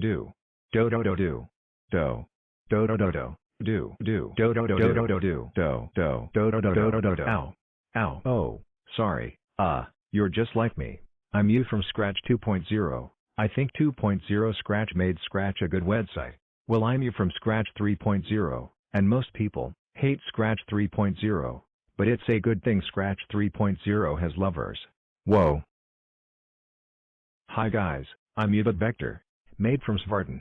do, do do do do, do, do do do do, do. Do. Do do do do. Do do do. Do do. Do do do do. Do do do ow, ow, oh, sorry, uh, you're just like me. I'm you from Scratch 2.0. I think 2.0 Scratch made Scratch a good website. Well I'm you from Scratch 3.0, and most people hate Scratch 3.0, but it's a good thing Scratch 3.0 has lovers. Whoa. Hi guys, I'm Ubud Vector, made from Svarten.